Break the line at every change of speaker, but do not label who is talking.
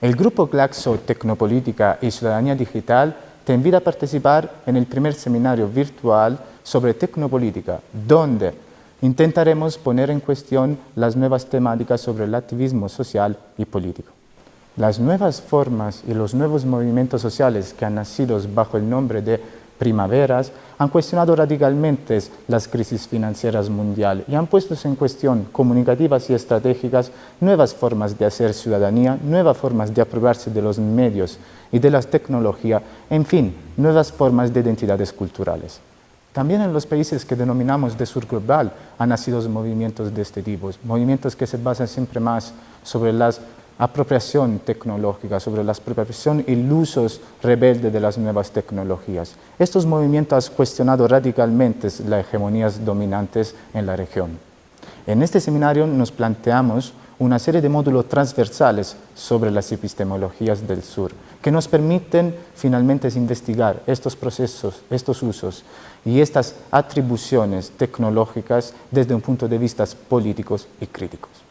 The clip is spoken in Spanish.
El grupo Glaxo Tecnopolítica y Ciudadanía Digital te invita a participar en el primer seminario virtual sobre tecnopolítica, donde intentaremos poner en cuestión las nuevas temáticas sobre el activismo social y político. Las nuevas formas y los nuevos movimientos sociales que han nacido bajo el nombre de primaveras han cuestionado radicalmente las crisis financieras mundiales y han puesto en cuestión comunicativas y estratégicas nuevas formas de hacer ciudadanía, nuevas formas de apropiarse de los medios y de las tecnologías, en fin, nuevas formas de identidades culturales. También en los países que denominamos de sur global han nacido movimientos de este tipo, movimientos que se basan siempre más sobre las apropiación tecnológica, sobre la apropiación y el uso rebelde de las nuevas tecnologías. Estos movimientos han cuestionado radicalmente las hegemonías dominantes en la región. En este seminario nos planteamos una serie de módulos transversales sobre las epistemologías del sur, que nos permiten finalmente investigar estos procesos, estos usos y estas atribuciones tecnológicas desde un punto de vista políticos y críticos.